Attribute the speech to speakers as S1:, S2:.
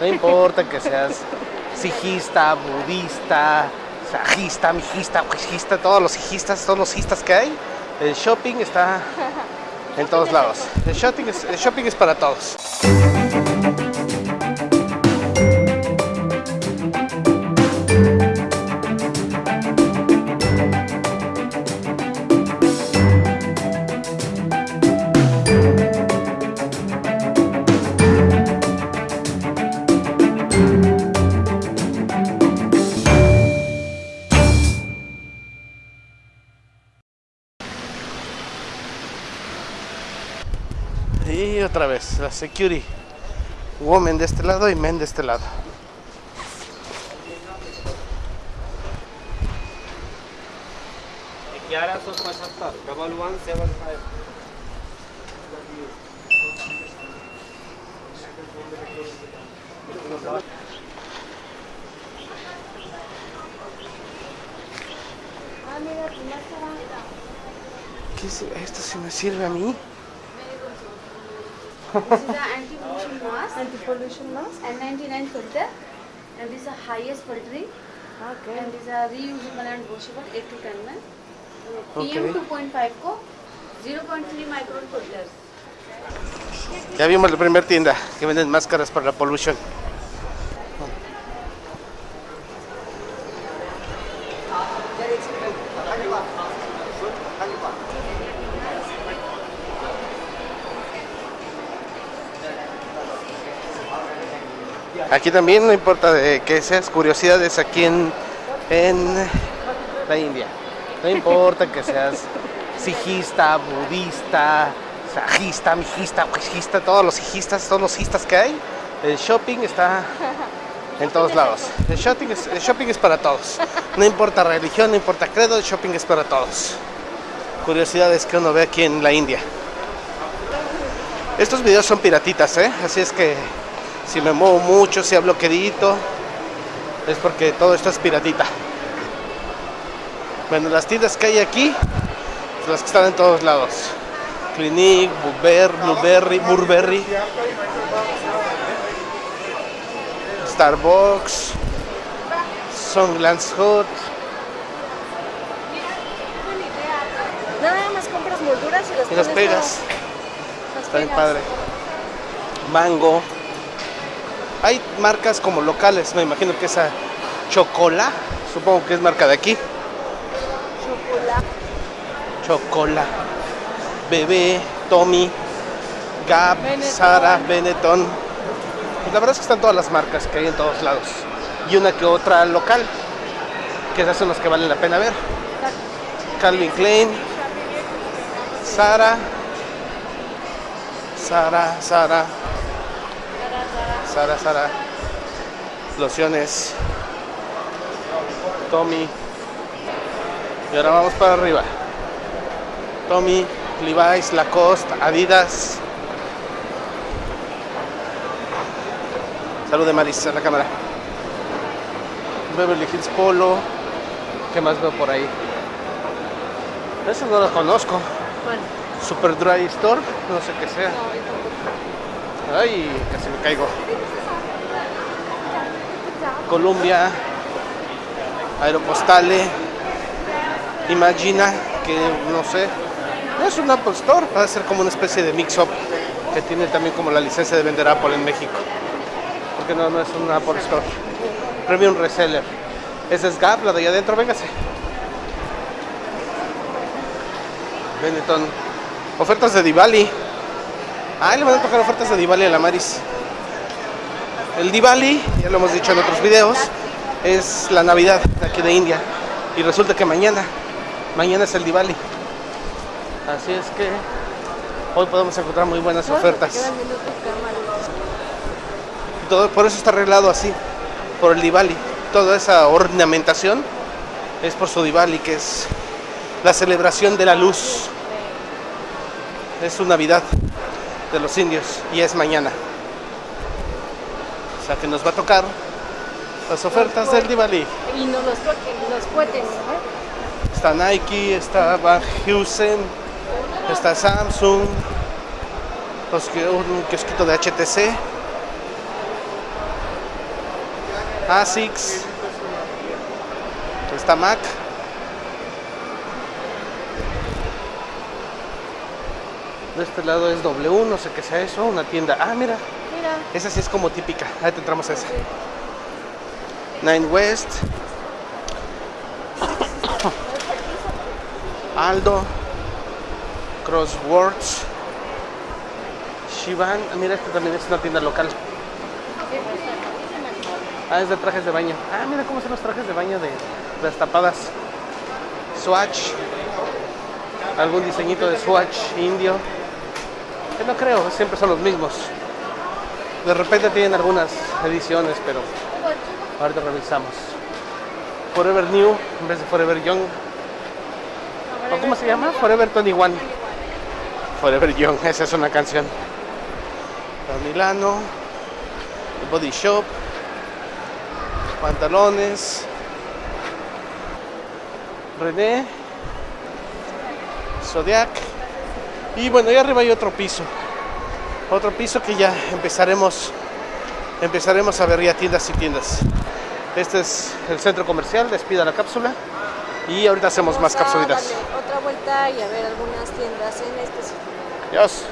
S1: No importa que seas sijista, budista, sajista, mijista, huijista, todos los sijistas, todos los sijistas que hay. El shopping está en todos lados. El shopping el shopping es para todos. Y otra vez, la security. Woman de este lado y men de este lado. ¿Qué es? Esto si me sirve a mí.
S2: This is a anti-pollution mask,
S3: Anti-pollution mask?
S2: N99 filter, and this is a highest filtering,
S3: Okay.
S2: and this is a reusable and washable 8 to 10 ml.
S1: Okay.
S2: PM 2.5 को 0.3 micron filters.
S1: Ya vimos la primera tienda que venden máscaras para la pollution. Aquí también no importa de que seas curiosidades aquí en, en la India. No importa que seas sijista, budista, sajista, mijista, huijista, todos los sijistas, todos los sijistas que hay. El shopping está en todos lados. El shopping, es, el shopping es para todos. No importa religión, no importa credo, el shopping es para todos. Curiosidades que uno ve aquí en la India. Estos videos son piratitas, ¿eh? Así es que si me muevo mucho, si hablo quedito, es porque todo esto es piratita. Bueno, las tiendas que hay aquí, son las que están en todos lados. Clinique, Blueberry, Blueberry, Burberry, Starbucks, Songlands Hut.
S3: Nada más compras molduras y las
S1: Y las pegas.
S3: Las
S1: Está bien padre. Mango. Hay marcas como locales, me imagino que esa Chocola, supongo que es marca de aquí. Chocola. Bebé, Tommy, Gap,
S3: Benetton.
S1: Sara, Benetton. Pues la verdad es que están todas las marcas que hay en todos lados. Y una que otra local, que esas son las que valen la pena ver. Calvin Klein, Sara, Sara, Sara, Sara, Sara, lociones, Tommy. Y ahora vamos para arriba. Tommy, Levi's, Lacoste, Adidas. Salud de Maris a la cámara. Beverly Hills Polo. ¿Qué más veo por ahí? Eso no lo conozco.
S3: Bueno,
S1: Super Dry Store, no sé qué sea.
S3: no.
S1: Ay, casi me caigo. Columbia, Aeropostale, Imagina, que no sé. Es un Apple Store, va a ser como una especie de mix-up que tiene también como la licencia de vender Apple en México. Porque no, no es un Apple Store. Premium Reseller. Ese es Gap, la de allá adentro, véngase. Benetton. Ofertas de Diwali. Ah, le van a tocar ofertas de Diwali a la Maris. El Diwali, ya lo hemos dicho en otros videos, es la Navidad de aquí de India. Y resulta que mañana, mañana es el Diwali. Así es que hoy podemos encontrar muy buenas ofertas. todo, por eso está arreglado así, por el Diwali. Toda esa ornamentación es por su Diwali, que es la celebración de la luz. Es su Navidad de los indios y es mañana. O sea que nos va a tocar las ofertas del Diwali.
S3: Y no los toquen, los cohetes. ¿eh?
S1: Está Nike, está Van Heusen, está Samsung, los que- un kiosquito de HTC. Asics. Está Mac. De este lado es W, no sé qué sea eso, una tienda. Ah, mira,
S3: Mira.
S1: esa sí es como típica. Ahí te entramos a esa. Nine West. Aldo. Crosswords. Shivan. Ah, Mira, esta también es una tienda local. Ah, es de trajes de baño. Ah, mira cómo son los trajes de baño de destapadas. Swatch. Algún diseñito de Swatch indio. Que no creo, siempre son los mismos. De repente tienen algunas ediciones, pero ahorita revisamos. Forever New en vez de Forever Young. ¿O cómo se llama? Forever 21. Forever Young, esa es una canción. Para Milano. Body Shop. Pantalones. René. Zodiac. Y bueno, ahí arriba hay otro piso. Otro piso que ya empezaremos empezaremos a ver ya tiendas y tiendas. Este es el centro comercial, despida la cápsula. Y ahorita hacemos más
S3: Vamos a
S1: capsulitas.
S3: darle Otra vuelta y a ver algunas tiendas en específico.
S1: Adiós.